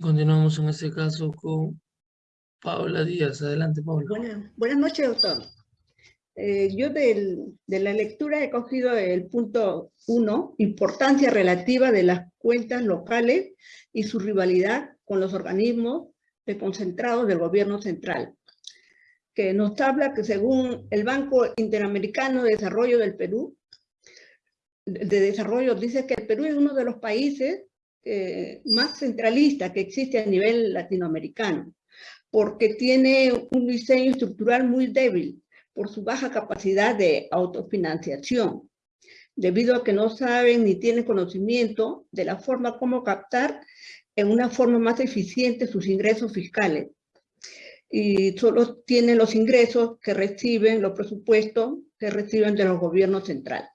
Continuamos en este caso con Paula Díaz. Adelante, Paula. Buenas, buenas noches, doctor. Eh, yo de la lectura he cogido el punto 1, importancia relativa de las cuentas locales y su rivalidad con los organismos concentrados del gobierno central, que nos habla que según el Banco Interamericano de Desarrollo del Perú, de desarrollo, dice que el Perú es uno de los países eh, más centralistas que existe a nivel latinoamericano, porque tiene un diseño estructural muy débil por su baja capacidad de autofinanciación, debido a que no saben ni tienen conocimiento de la forma como captar en una forma más eficiente sus ingresos fiscales. Y solo tienen los ingresos que reciben, los presupuestos que reciben de los gobiernos centrales.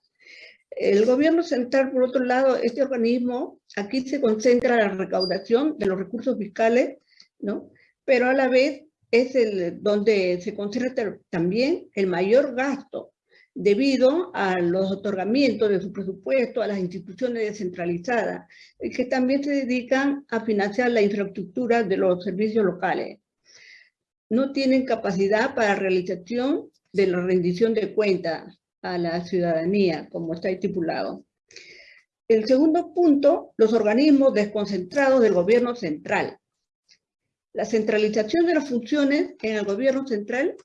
El gobierno central, por otro lado, este organismo, aquí se concentra la recaudación de los recursos fiscales, ¿no? Pero a la vez es el, donde se concentra también el mayor gasto debido a los otorgamientos de su presupuesto a las instituciones descentralizadas, que también se dedican a financiar la infraestructura de los servicios locales. No tienen capacidad para realización de la rendición de cuentas a la ciudadanía, como está estipulado. El segundo punto, los organismos desconcentrados del gobierno central. La centralización de las funciones en el gobierno central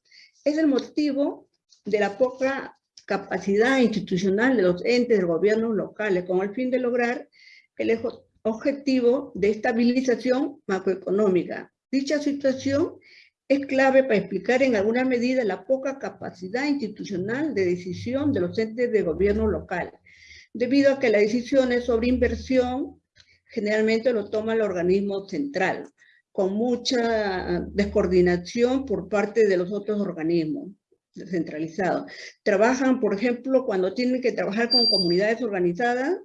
es el motivo de la poca capacidad institucional de los entes de gobiernos locales con el fin de lograr el objetivo de estabilización macroeconómica. Dicha situación es clave para explicar en alguna medida la poca capacidad institucional de decisión de los entes de gobierno local, debido a que las decisiones sobre inversión generalmente lo toma el organismo central, con mucha descoordinación por parte de los otros organismos descentralizados. Trabajan, por ejemplo, cuando tienen que trabajar con comunidades organizadas,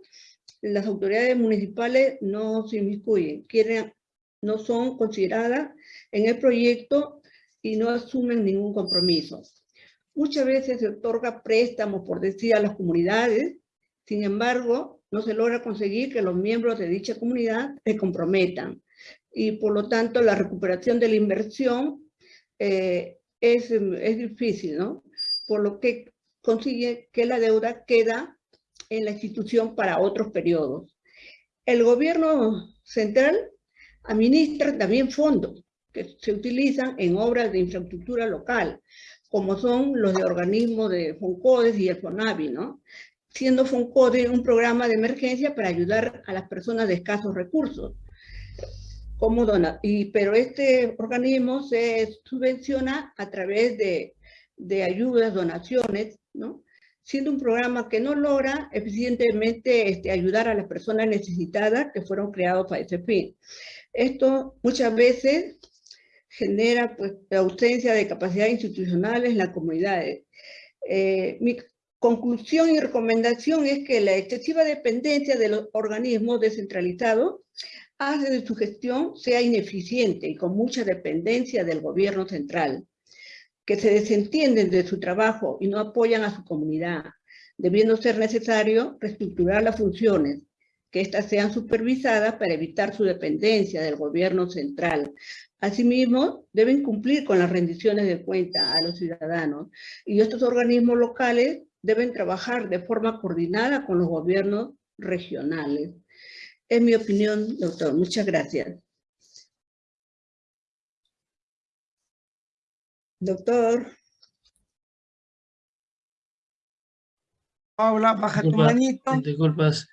las autoridades municipales no se inmiscuyen, quieren, no son consideradas en el proyecto y no asumen ningún compromiso. Muchas veces se otorga préstamos, por decir, a las comunidades, sin embargo, no se logra conseguir que los miembros de dicha comunidad se comprometan. Y por lo tanto, la recuperación de la inversión eh, es, es difícil, ¿no? Por lo que consigue que la deuda queda en la institución para otros periodos. El gobierno central administra también fondos que se utilizan en obras de infraestructura local, como son los de organismos de FONCODES y el FONAVI, ¿no? Siendo FONCODE un programa de emergencia para ayudar a las personas de escasos recursos como dona, y, pero este organismo se subvenciona a través de, de ayudas, donaciones, ¿no? siendo un programa que no logra eficientemente este, ayudar a las personas necesitadas que fueron creados para ese fin. Esto muchas veces genera pues, la ausencia de capacidades institucionales en las comunidades. Eh, mi conclusión y recomendación es que la excesiva dependencia de los organismos descentralizados hace de su gestión sea ineficiente y con mucha dependencia del gobierno central, que se desentienden de su trabajo y no apoyan a su comunidad, debiendo ser necesario reestructurar las funciones, que éstas sean supervisadas para evitar su dependencia del gobierno central. Asimismo, deben cumplir con las rendiciones de cuenta a los ciudadanos y estos organismos locales deben trabajar de forma coordinada con los gobiernos regionales. Es mi opinión, doctor. Muchas gracias. Doctor. Paula, baja tu manito. Disculpas.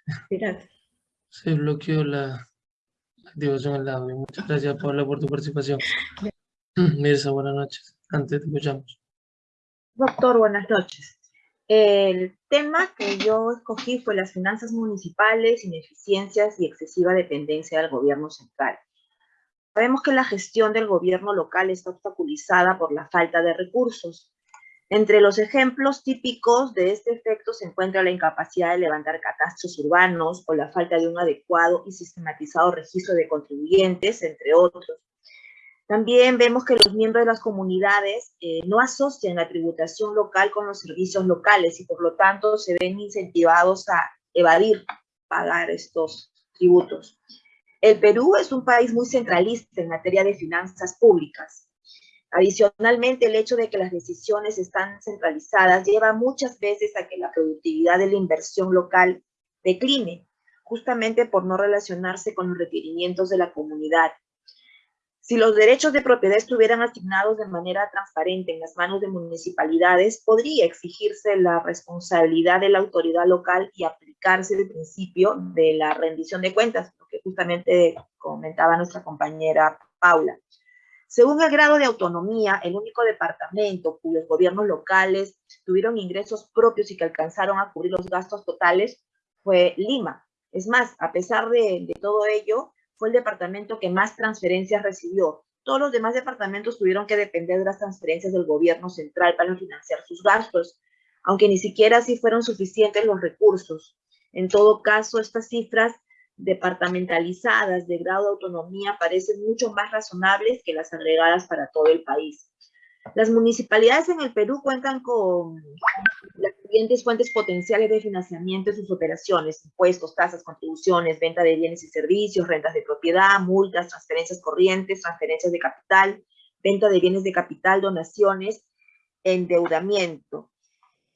Se bloqueó la activación del audio. Muchas gracias, Paula, por tu participación. Mirza, buenas noches. Antes te escuchamos. Doctor, buenas noches. El tema que yo escogí fue las finanzas municipales, ineficiencias y excesiva dependencia del gobierno central. Sabemos que la gestión del gobierno local está obstaculizada por la falta de recursos. Entre los ejemplos típicos de este efecto se encuentra la incapacidad de levantar catastros urbanos o la falta de un adecuado y sistematizado registro de contribuyentes, entre otros. También vemos que los miembros de las comunidades eh, no asocian la tributación local con los servicios locales y por lo tanto se ven incentivados a evadir pagar estos tributos. El Perú es un país muy centralista en materia de finanzas públicas. Adicionalmente, el hecho de que las decisiones están centralizadas lleva muchas veces a que la productividad de la inversión local decline, justamente por no relacionarse con los requerimientos de la comunidad. Si los derechos de propiedad estuvieran asignados de manera transparente en las manos de municipalidades, podría exigirse la responsabilidad de la autoridad local y aplicarse el principio de la rendición de cuentas, lo que justamente comentaba nuestra compañera Paula. Según el grado de autonomía, el único departamento cuyos gobiernos locales tuvieron ingresos propios y que alcanzaron a cubrir los gastos totales fue Lima. Es más, a pesar de, todo ello, fue el departamento que más transferencias recibió. Todos los demás departamentos tuvieron que depender de las transferencias del gobierno central para financiar sus gastos, aunque ni siquiera así fueron suficientes los recursos. En todo caso, estas cifras departamentalizadas de grado de autonomía parecen mucho más razonables que las agregadas para todo el país. Las municipalidades en el Perú cuentan con fuentes potenciales de financiamiento de sus operaciones, impuestos, tasas, contribuciones, venta de bienes y servicios, rentas de propiedad, multas, transferencias corrientes, transferencias de capital, venta de bienes de capital, donaciones, endeudamiento.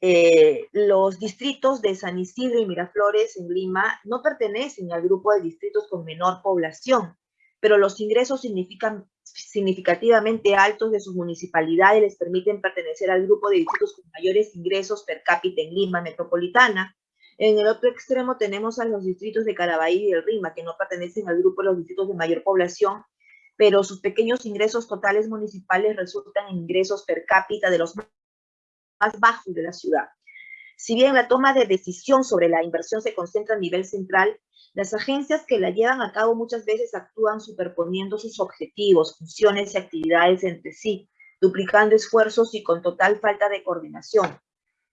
Eh, los distritos de San Isidro y Miraflores en Lima no pertenecen al grupo de distritos con menor población, pero los ingresos significan, significativamente altos de sus municipalidades les permiten pertenecer al grupo de distritos con mayores ingresos per cápita en Lima metropolitana. En el otro extremo tenemos a los distritos de Caraballo y el Rima, que no pertenecen al grupo de los distritos de mayor población, pero sus pequeños ingresos totales municipales resultan en ingresos per cápita de los más bajos de la ciudad. Si bien la toma de decisión sobre la inversión se concentra a nivel central, las agencias que la llevan a cabo muchas veces actúan superponiendo sus objetivos, funciones y actividades entre sí, duplicando esfuerzos y con total falta de coordinación.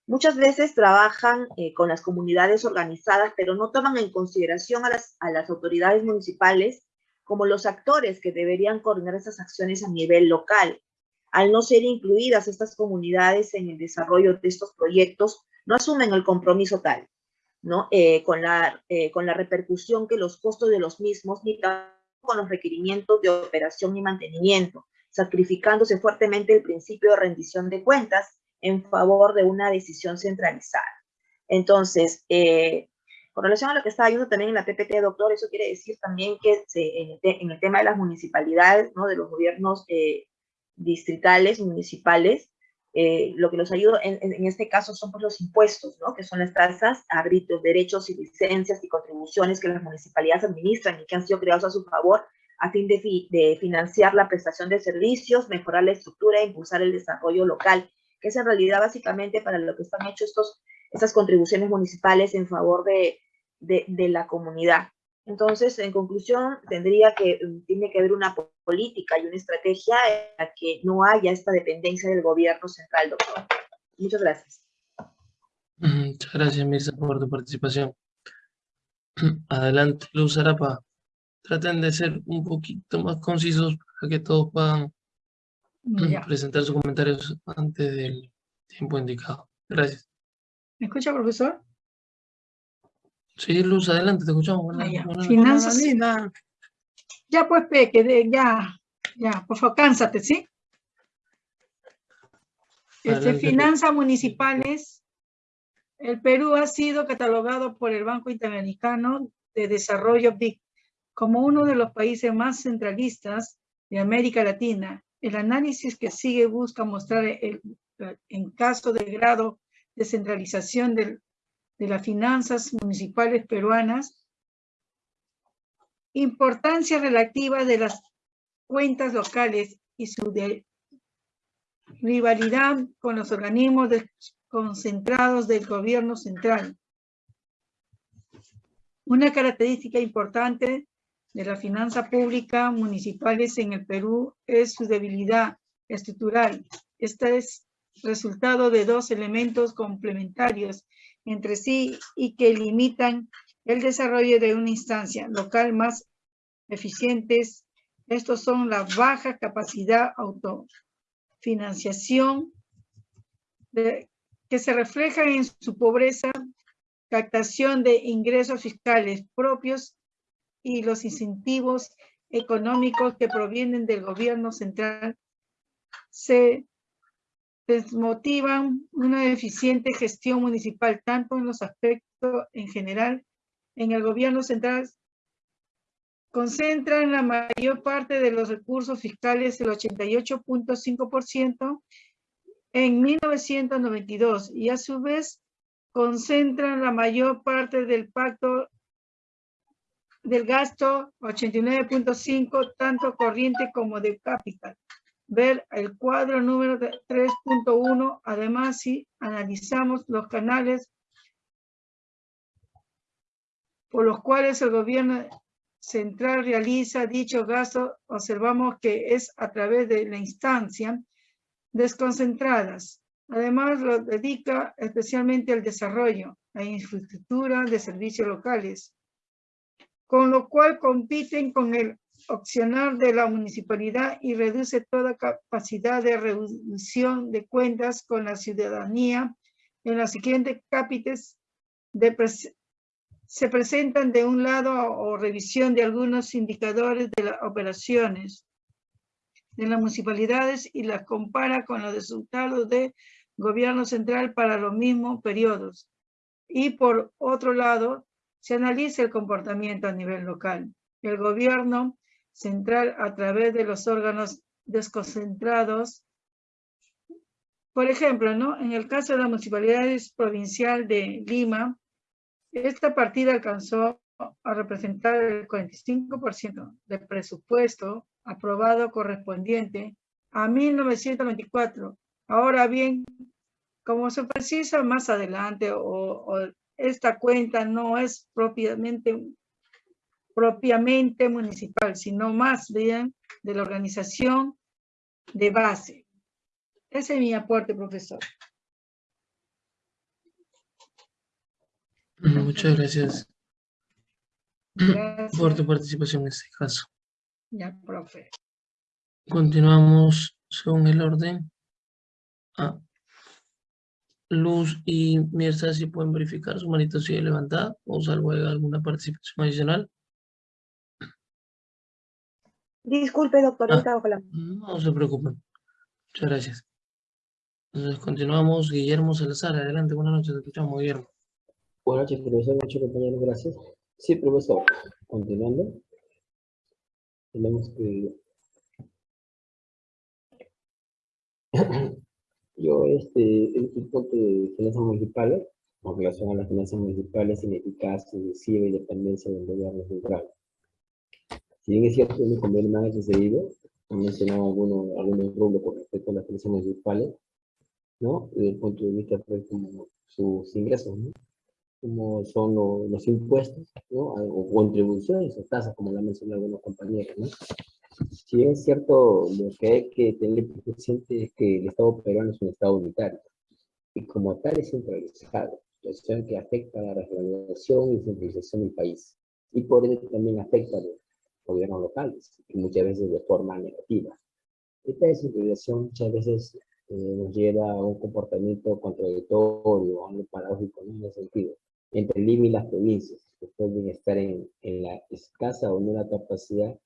Muchas veces trabajan eh, con las comunidades organizadas, pero no toman en consideración a las, a las autoridades municipales como los actores que deberían coordinar esas acciones a nivel local al no ser incluidas estas comunidades en el desarrollo de estos proyectos, no asumen el compromiso tal, ¿no? Eh, con, la, eh, con la repercusión que los costos de los mismos ni con los requerimientos de operación y mantenimiento, sacrificándose fuertemente el principio de rendición de cuentas en favor de una decisión centralizada. Entonces, eh, con relación a lo que estaba viendo también en la PPT, doctor, eso quiere decir también que en, el, tema de las municipalidades, ¿no? de los gobiernos distritales, municipales, eh, lo que nos ayuda en, este caso son pues, los impuestos, ¿no? que son las tasas, árbitros, derechos y licencias y contribuciones que las municipalidades administran y que han sido creados a su favor a fin de, de financiar la prestación de servicios, mejorar la estructura e impulsar el desarrollo local, que es en realidad básicamente para lo que están hechos estos, estas contribuciones municipales en favor de, de, la comunidad. Entonces, en conclusión, tendría que, tiene que haber una política y una estrategia en la que no haya esta dependencia del gobierno central, doctor. Muchas gracias. Muchas gracias, Mirza, por tu participación. Adelante, Luz Arapa. Traten de ser un poquito más concisos para que todos puedan presentar sus comentarios antes del tiempo indicado. Gracias. ¿Me escucha, profesor? Sí, Luz, adelante, te escuchamos. Ah, Finanzas. Ya pues, Peque, ya, ya, por favor, cánsate, ¿sí? Este, finanzas municipales. El Perú ha sido catalogado por el Banco Interamericano de Desarrollo BIC como uno de los países más centralistas de América Latina. El análisis que sigue busca mostrar el, en caso de grado de centralización del de las finanzas municipales peruanas, importancia relativa de las cuentas locales y su rivalidad con los organismos concentrados del gobierno central. Una característica importante de la finanza pública municipales en el Perú es su debilidad estructural. Esta es resultado de dos elementos complementarios entre sí y que limitan el desarrollo de una instancia local más eficientes. Estos son la baja capacidad autofinanciación que se refleja en su pobreza, captación de ingresos fiscales propios y los incentivos económicos que provienen del gobierno central se desmotivan una eficiente gestión municipal, tanto en los aspectos en general, en el gobierno central concentran la mayor parte de los recursos fiscales, el 88.5%, en 1992 y a su vez concentran la mayor parte del pacto del gasto 89.5, tanto corriente como de capital. Ver el cuadro número 3.1. Además, si analizamos los canales por los cuales el gobierno central realiza dicho gasto, observamos que es a través de la instancia desconcentradas. Además, lo dedica especialmente al desarrollo, a infraestructura de servicios locales, con lo cual compiten con el opcional de la municipalidad y reduce toda capacidad de reducción de cuentas con la ciudadanía. En las siguientes cápites se presentan de un lado o revisión de algunos indicadores de las operaciones de las municipalidades y las compara con los resultados de gobierno central para los mismos periodos. Y por otro lado, se analiza el comportamiento a nivel local. El gobierno central a través de los órganos desconcentrados. Por ejemplo, ¿no? en el caso de la Municipalidad Provincial de Lima, esta partida alcanzó a representar el 45% del presupuesto aprobado correspondiente a 1924. Ahora bien, como se precisa más adelante, esta cuenta no es propiamente, propiamente municipal, sino más bien de la organización de base. Ese es mi aporte, profesor. Muchas gracias, gracias. por tu participación en este caso. Ya, profe. Continuamos según el orden. Ah. Luz y Mirza, si pueden verificar su manito sigue levantada o salvo alguna participación adicional. Disculpe, doctor. Ah, no se preocupen. Muchas gracias. Entonces continuamos. Guillermo Salazar, adelante. Buenas noches, te escuchamos, Guillermo. Buenas noches, profesor. Muchos compañeros, gracias. Sí, profesor. Continuando tenemos que yo este el tipo de finanzas municipales con relación a las finanzas municipales ineficaces, excesiva y dependencia del gobierno central. Si bien es cierto, mi convenio me ha sucedido, han mencionado algunos, algunos rubros con respecto a las finanzas municipales, ¿no? Desde el punto de vista de sus ingresos, ¿no? Como son los impuestos, ¿no? o contribuciones o tasas, como la mencionado algunos compañeros. ¿no? Si es cierto, lo que hay que tener presente es que el Estado peruano es un Estado unitario, y como tal es centralizado, situación que afecta a la regionalización y centralización del país, y por ende también afecta a los gobiernos locales, y muchas veces de forma negativa. Esta descentralización muchas veces eh, nos lleva a un comportamiento contradictorio, algo paradójico en ese sentido entre Lima y las provincias, que pueden estar en, en la escasa o nula capacidad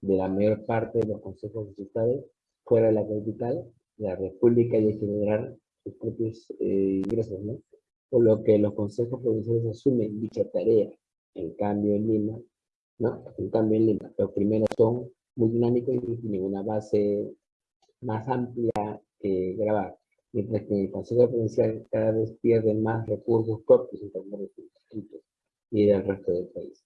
de la mayor parte de los consejos municipales fuera de la capital, la república y de generar sus propios eh, ingresos, ¿no? Por lo que los consejos provinciales asumen dicha tarea. En cambio en Lima, ¿no? En cambio en Lima, los primeros son muy dinámicos y tienen una base más amplia que grabar mientras que el Consejo Provincial cada vez pierde más recursos propios en términos de distritos y del resto del país.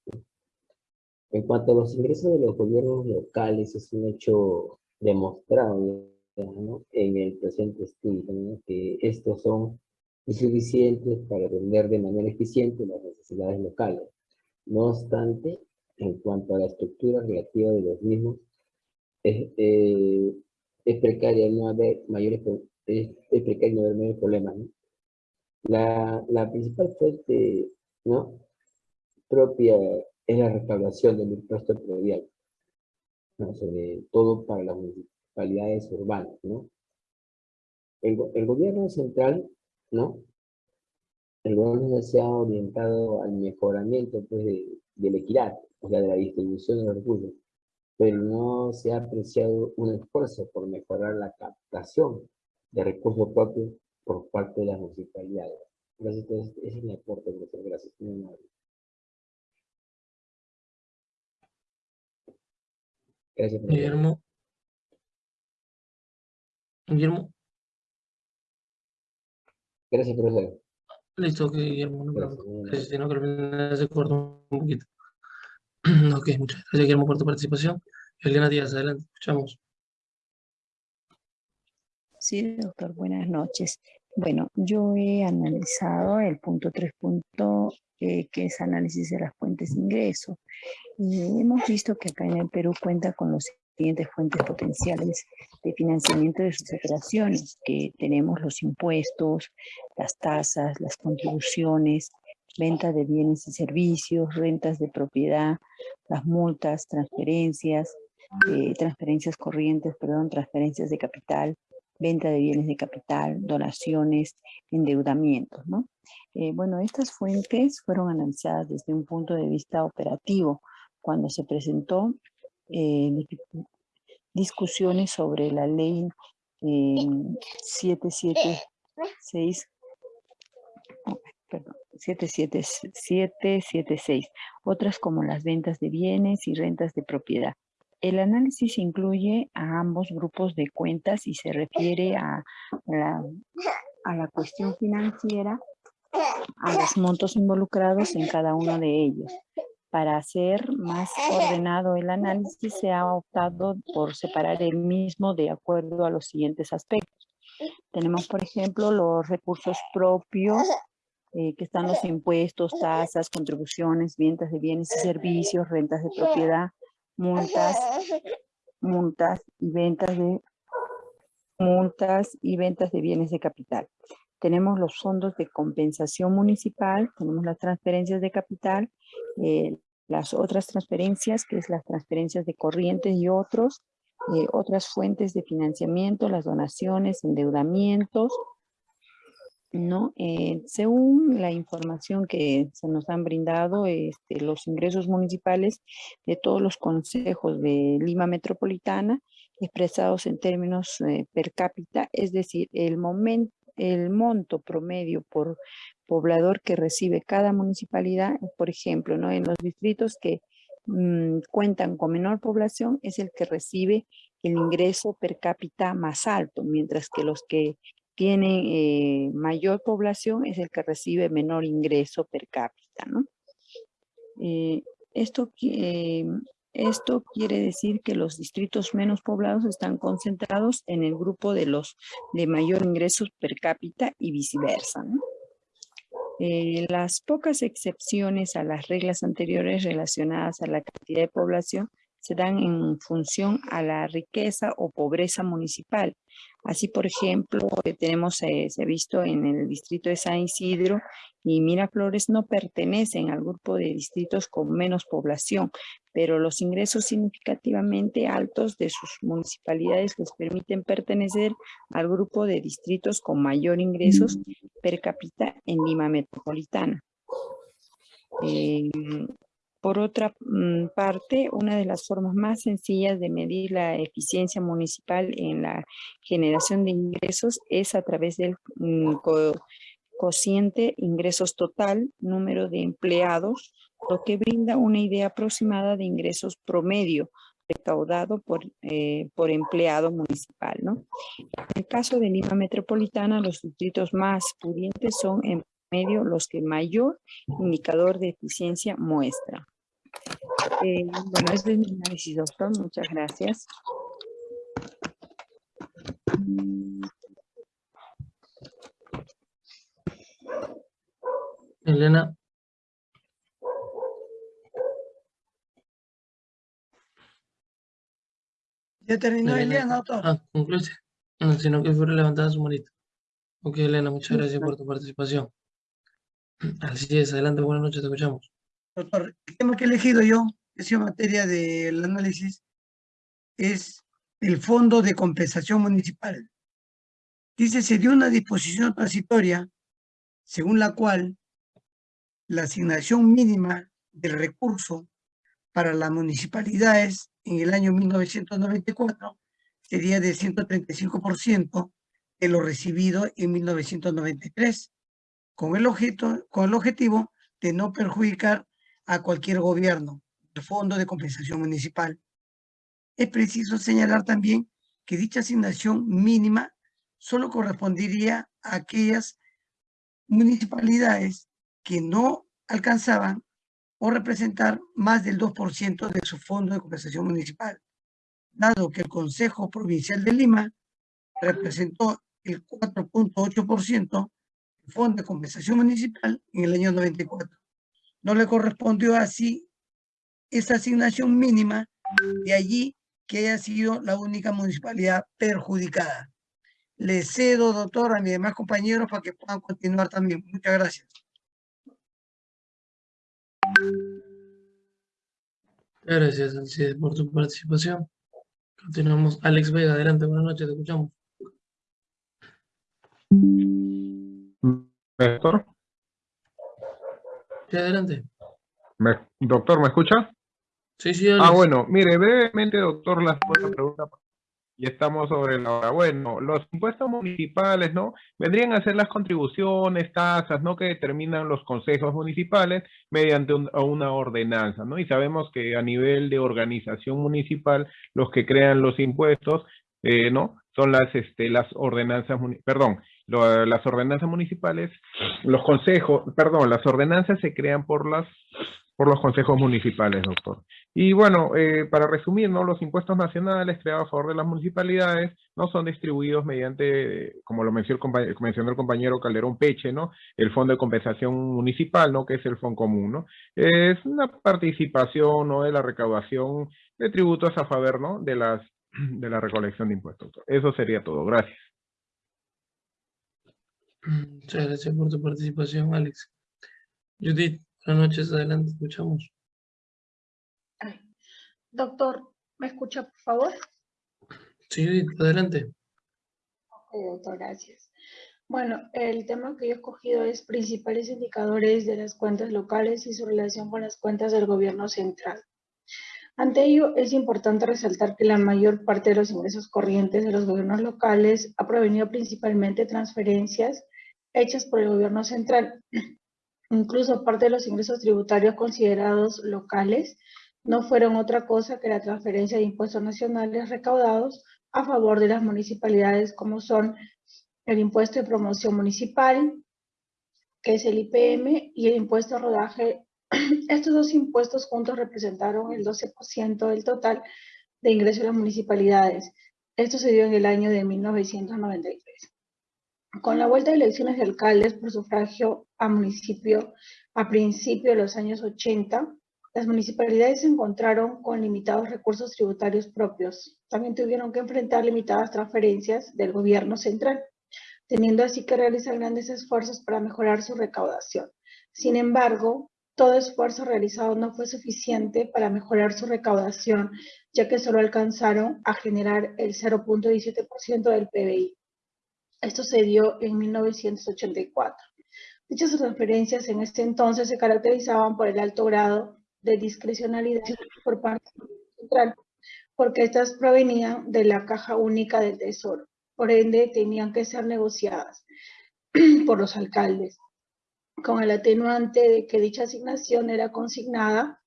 En cuanto a los ingresos de los gobiernos locales, es un hecho demostrado en el presente estudio, que estos son insuficientes para atender de manera eficiente las necesidades locales. No obstante, en cuanto a la estructura relativa de los mismos, es, eh, es precaria no haber mayores es, pequeño el problema. ¿no? La, la, principal fuente ¿no? propia es la recaudación del impuesto predial, ¿no? sobre todo para las municipalidades urbanas. ¿no? El, el gobierno central, ¿no? el gobierno se ha orientado al mejoramiento pues, de, de la equidad, o sea, de la distribución de los recursos, pero no se ha apreciado un esfuerzo por mejorar la captación de recursos propios por parte de las municipalidades. Gracias, ese es mi aporte, profesor. Gracias. Gracias, profesor. Guillermo. Guillermo. Gracias, profesor. Listo, ok, Guillermo. No, Gracias, sino que se cortó un poquito. ok, muchas gracias, Guillermo, por tu participación. Elena Díaz, adelante, escuchamos. Sí, doctor, buenas noches. Bueno, yo he analizado el punto 3. eh, que es análisis de las fuentes de ingreso. Y hemos visto que acá en el Perú cuenta con los siguientes fuentes potenciales de financiamiento de sus operaciones, que tenemos los impuestos, las tasas, las contribuciones, venta de bienes y servicios, rentas de propiedad, las multas, transferencias, eh, transferencias corrientes, perdón, transferencias de capital, venta de bienes de capital, donaciones, endeudamientos, ¿no? Eh, bueno, estas fuentes fueron analizadas desde un punto de vista operativo cuando se presentó eh, discusiones sobre la ley 776, perdón, 77776, otras como las ventas de bienes y rentas de propiedad. El análisis incluye a ambos grupos de cuentas y se refiere a la, a la cuestión financiera, a los montos involucrados en cada uno de ellos. Para hacer más ordenado el análisis, se ha optado por separar el mismo de acuerdo a los siguientes aspectos. Tenemos, por ejemplo, los recursos propios, eh, que están los impuestos, tasas, contribuciones, ventas de bienes y servicios, rentas de propiedad, multas, multas y ventas de multas y ventas de bienes de capital. Tenemos los fondos de compensación municipal, tenemos las transferencias de capital, eh, las otras transferencias, que es las transferencias de corrientes y otros, eh, otras fuentes de financiamiento, las donaciones, endeudamientos, ¿no? Eh, según la información que se nos han brindado, este, los ingresos municipales de todos los consejos de Lima Metropolitana, expresados en términos eh, per cápita, es decir, el, el monto promedio por poblador que recibe cada municipalidad, por ejemplo, ¿no? en los distritos que mm, cuentan con menor población, es el que recibe el ingreso per cápita más alto, mientras que los que tiene eh, mayor población es el que recibe menor ingreso per cápita, ¿no? Eh, esto, esto quiere decir que los distritos menos poblados están concentrados en el grupo de los de mayor ingreso per cápita y viceversa. Eh, las pocas excepciones a las reglas anteriores relacionadas a la cantidad de población se dan en función a la riqueza o pobreza municipal. Así, por ejemplo, eh, tenemos, eh, se ha visto en el distrito de San Isidro y Miraflores no pertenecen al grupo de distritos con menos población, pero los ingresos significativamente altos de sus municipalidades les permiten pertenecer al grupo de distritos con mayor ingresos per cápita en Lima Metropolitana. Eh, por otra mm, parte, una de las formas más sencillas de medir la eficiencia municipal en la generación de ingresos es a través del mm, cociente ingresos total, número de empleados, lo que brinda una idea aproximada de ingresos promedio recaudado por, eh, por empleado municipal. En el caso de Lima Metropolitana, los distritos más pudientes son en medio los que mayor indicador de eficiencia muestra. Eh, bueno, este es mi análisis, doctor. Muchas gracias. Elena. Ya terminó Elena, doctor. Ah, concluye. No, sino que fue levantada su manito. Ok, Elena, muchas gracias por tu participación. Así es, adelante, buenas noches, te escuchamos. Doctor, el tema que he elegido yo, que es materia del análisis, es el Fondo de Compensación Municipal. Dice, se dio una disposición transitoria según la cual la asignación mínima del recurso para las municipalidades en el año 1994 sería de 135% de lo recibido en 1993, con el, objeto, con el objetivo de no perjudicar a cualquier gobierno, Fondo de Compensación Municipal. Es preciso señalar también que dicha asignación mínima solo correspondería a aquellas municipalidades que no alcanzaban o representar más del 2% de su fondo de compensación municipal, dado que el Consejo Provincial de Lima representó el 4.8% del fondo de compensación municipal en el año 94. No le correspondió así esa asignación mínima, de allí que haya sido la única municipalidad perjudicada. Le cedo, doctor, a mis demás compañeros para que puedan continuar también. Muchas gracias. Gracias, Alcide, por tu participación. Continuamos. Alex Vega, adelante, buenas noches, te escuchamos. Doctor, Sí, adelante. ¿Me- doctor, ¿me escucha? Sí, sí, Alex. Ah, bueno, mire, brevemente, doctor, la pregunta. Y estamos sobre la hora. Bueno, los impuestos municipales, ¿no? Vendrían a ser las contribuciones, tasas, ¿no? Que determinan los consejos municipales mediante un- una ordenanza, ¿no? Y sabemos que a nivel de organización municipal, los que crean los impuestos, eh, ¿no? Son las, este, las ordenanzas, perdón, lo- las ordenanzas municipales, los consejos, perdón, las ordenanzas se crean por las, por los consejos municipales, doctor. Y bueno, eh, para resumir, ¿no? Los impuestos nacionales creados a favor de las municipalidades no son distribuidos mediante, como lo mencionó el, compa- mencionó el compañero Calderón Peche, ¿no? El Fondo de Compensación Municipal, ¿no? Que es el Fondo Común, ¿no? Es una participación, ¿no? De la recaudación de tributos a favor, ¿no? De las, de la recolección de impuestos. Eso sería todo. Gracias. Muchas gracias por tu participación, Alex. Judith, buenas noches, adelante, escuchamos. Doctor, ¿me escucha, por favor? Sí, adelante. Ok, doctor, gracias. Bueno, el tema que yo he escogido es principales indicadores de las cuentas locales y su relación con las cuentas del gobierno central. Ante ello, es importante resaltar que la mayor parte de los ingresos corrientes de los gobiernos locales ha provenido principalmente de transferencias hechas por el gobierno central. Incluso parte de los ingresos tributarios considerados locales no fueron otra cosa que la transferencia de impuestos nacionales recaudados a favor de las municipalidades como son el impuesto de promoción municipal, que es el IPM, y el impuesto de rodaje. Estos dos impuestos juntos representaron el 12% del total de ingresos de las municipalidades. Esto se dio en el año de 1993. Con la vuelta de elecciones de alcaldes por sufragio a municipio a principios de los años 80, las municipalidades se encontraron con limitados recursos tributarios propios. También tuvieron que enfrentar limitadas transferencias del gobierno central, teniendo así que realizar grandes esfuerzos para mejorar su recaudación. Sin embargo, todo esfuerzo realizado no fue suficiente para mejorar su recaudación, ya que solo alcanzaron a generar el 0.17% del PBI. Esto se dio en 1984. Dichas transferencias en este entonces se caracterizaban por el alto grado de discrecionalidad por parte central, porque estas provenían de la caja única del Tesoro. Por ende, tenían que ser negociadas por los alcaldes, con el atenuante de que dicha asignación era consignada,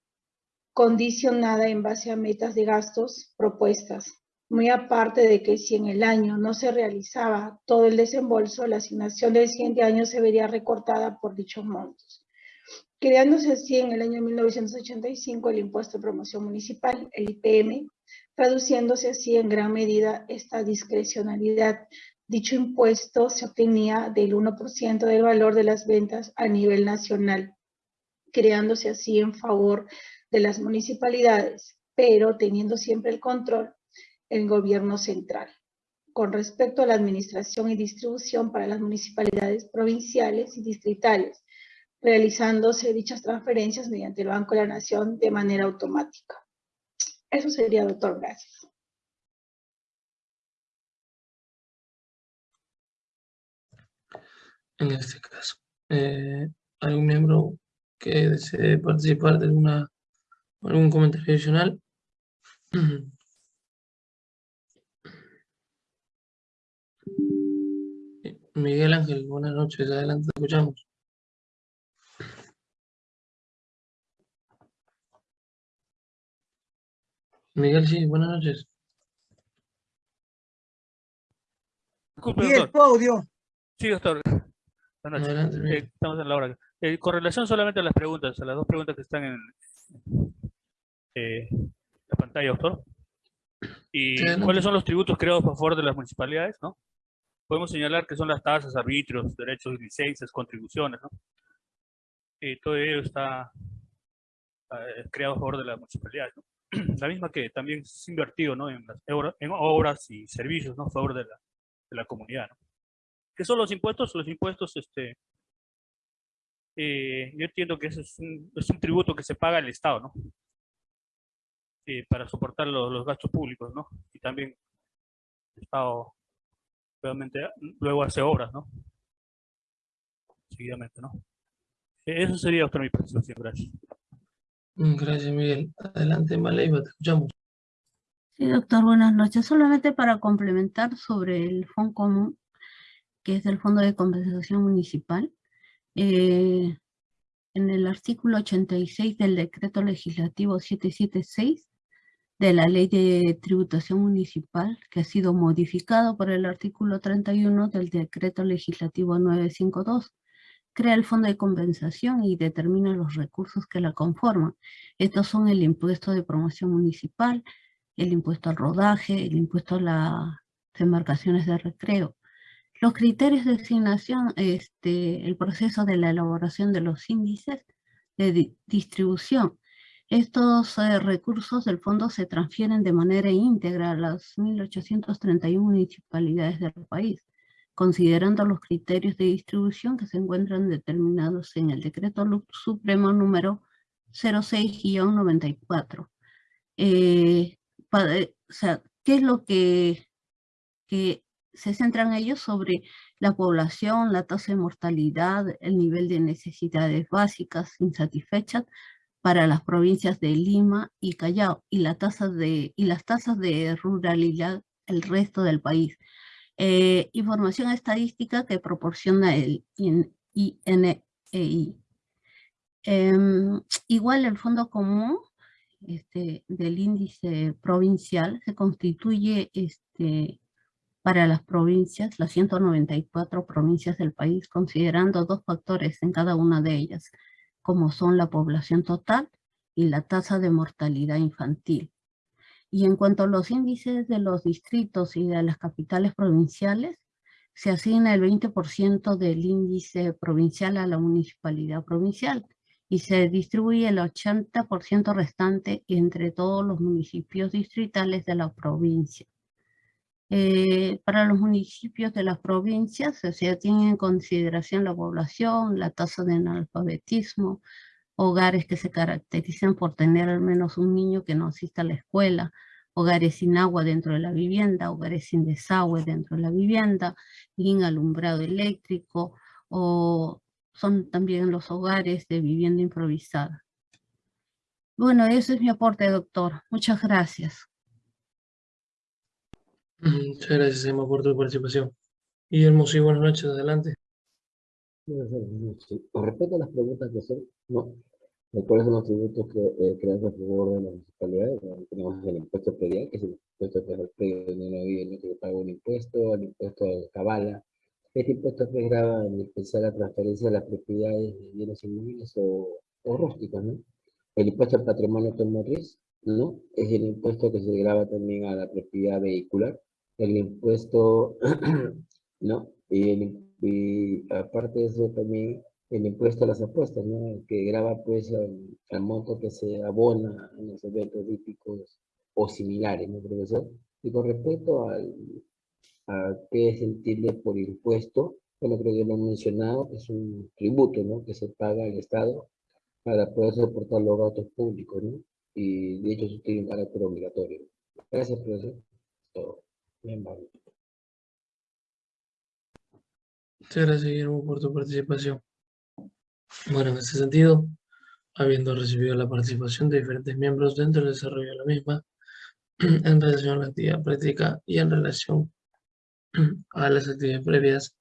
condicionada en base a metas de gastos propuestas. Muy aparte de que si en el año no se realizaba todo el desembolso, la asignación del siguiente año se vería recortada por dichos montos creándose así en el año 1985 el impuesto de promoción municipal, el IPM, traduciéndose así en gran medida esta discrecionalidad. Dicho impuesto se obtenía del 1% del valor de las ventas a nivel nacional, creándose así en favor de las municipalidades, pero teniendo siempre el control el gobierno central. Con respecto a la administración y distribución para las municipalidades provinciales y distritales, realizándose dichas transferencias mediante el Banco de la Nación de manera automática. Eso sería, doctor. Gracias. En este caso, eh, ¿hay un miembro que desee participar de alguna, algún comentario adicional. Miguel Ángel, buenas noches, adelante, te escuchamos. Miguel, sí, buenas noches. Disculpe, Y el doctor. audio. Sí, doctor. Buenas noches. Adelante, Eh, Miguel. estamos en la hora. Eh, con relación solamente a las preguntas, a las dos preguntas que están en eh, la pantalla, doctor. ¿Y Sí, cuáles son los tributos creados a favor de las municipalidades? ¿no? Podemos señalar que son las tasas, arbitrios, derechos licencias, contribuciones. ¿no? Y todo ello está eh, creado a favor de las municipalidades. ¿no? La misma que también es invertido ¿no? en, las en obras y servicios ¿no? a favor de la, de la comunidad. ¿no? ¿Qué son los impuestos? Los impuestos, este, eh, yo entiendo que es un, es un tributo que se paga al Estado, ¿no? Eh, para soportar los, los gastos públicos, ¿no? Y también el Estado, obviamente, luego hace obras, ¿no? Seguidamente, ¿no? Eh, Eso sería, doctor, mi participación. Gracias. Mm, Gracias, Miguel. Adelante, Maleiva, te escuchamos. Sí, doctor, buenas noches. Solamente para complementar sobre el Fondo Común, que es el Fondo de Compensación Municipal, eh, en el artículo 86 del Decreto Legislativo 776 de la Ley de Tributación Municipal, que ha sido modificado por el artículo 31 del Decreto Legislativo 952, crea el Fondo de Compensación y determina los recursos que la conforman. Estos son el impuesto de promoción municipal, el impuesto al rodaje, el impuesto a las embarcaciones de recreo. Los criterios de asignación, este, el proceso de la elaboración de los índices de di- distribución. Estos eh, recursos del fondo se transfieren de manera íntegra a las 1.831 municipalidades del país, considerando los criterios de distribución que se encuentran determinados en el Decreto Supremo número 06-94. Eh, eh, o sea, ¿qué es lo que, que se centran ellos sobre la población, la tasa de mortalidad, el nivel de necesidades básicas insatisfechas para las provincias de Lima y Callao y, la de, y las tasas de ruralidad el resto del país. Eh, información estadística que proporciona el IN- INEI. Em, igual el Fondo Común este, del índice provincial se constituye este, para las provincias, las 194 provincias del país, considerando dos factores en cada una de ellas, como son la población total y la tasa de mortalidad infantil. Y en cuanto a los índices de los distritos y de las capitales provinciales, se asigna el 20% del índice provincial a la municipalidad provincial y se distribuye el 80% restante entre todos los municipios distritales de la provincia. Eh, para los municipios de las provincias se, se tiene en consideración la población, la tasa de analfabetismo, hogares que se caracterizan por tener al menos un niño que no asista a la escuela, hogares sin agua dentro de la vivienda, hogares sin desagüe dentro de la vivienda, sin alumbrado eléctrico, o son también los hogares de vivienda improvisada. Bueno, ese es mi aporte, doctor. Muchas gracias. Muchas gracias, Emma, por tu participación. Guillermo, sí, buenas noches, adelante. Con respecto a las preguntas que son, no, cuáles son los tributos que eh, creados a favor de las municipalidades, Bueno, tenemos el impuesto predial, que es el impuesto que el predio donde ¿no? que paga un impuesto, el impuesto de cabala. Este impuesto pues grava en especial la transferencia de las propiedades de bienes inmuebles o, o rústicos, ¿no? El impuesto al patrimonio automotriz, ¿no? Es el impuesto que se grava también a la propiedad vehicular. El impuesto, ¿no? Y, el, y aparte de eso también el impuesto a las apuestas, ¿no? Que grava pues al monto que se abona en los eventos hípicos o similares, ¿no, profesor? Y con respecto al, a qué se entiende por impuesto, bueno, creo que lo he mencionado, es un tributo, ¿no? Que se paga al Estado para poder soportar los gastos públicos, ¿no? Y de hecho eso tiene un carácter obligatorio. Gracias, profesor. Todo. Bien, vale. Muchas gracias, Guillermo, por tu participación. Bueno, en ese sentido, habiendo recibido la participación de diferentes miembros dentro del desarrollo de la misma, en relación a la actividad práctica y en relación a las actividades previas,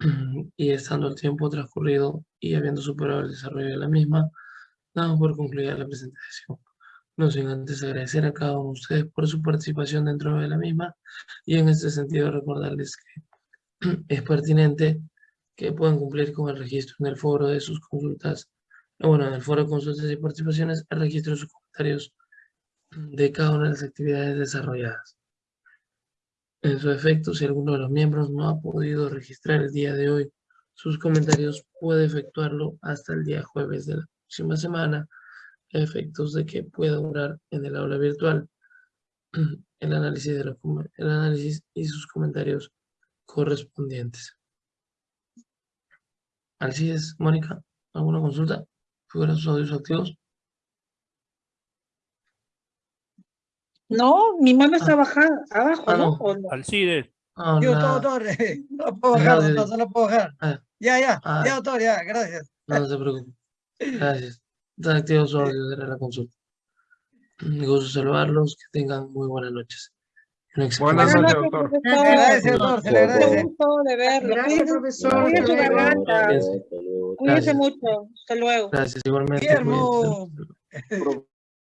y estando el tiempo transcurrido y habiendo superado el desarrollo de la misma, damos por concluida la presentación. No sin antes agradecer a cada uno de ustedes por su participación dentro de la misma y en este sentido recordarles que es pertinente que puedan cumplir con el registro en el foro de sus consultas, bueno, en el foro de consultas y participaciones, el registro de sus comentarios de cada una de las actividades desarrolladas. En su efecto, si alguno de los miembros no ha podido registrar el día de hoy sus comentarios, puede efectuarlo hasta el día jueves de la próxima semana, efectos de que pueda durar en el aula virtual el análisis, de los, el análisis y sus comentarios correspondientes. Así es, Mónica, ¿alguna consulta? ¿Figuran sus audios activos? No, mi mano está bajada, abajo, Ah, ¿no? no. ¿O no? Alcides. Ah, Yo, la- doctor, no lo puedo bajar, no lo puedo bajar. Ah, Ya, ya, Ah. ya, doctor, ya, gracias. no, no se preocupe. Gracias. Está activo su audio de la consulta. Me gusto saludarlos, que tengan muy buenas noches. Buenas noches, doctor. Agradece, doctor, se le agradece. gusto de verlo. Gracias, profesor. Su garganta. Cuídese Gracias. mucho. Hasta luego. Gracias, igualmente. Guillermo.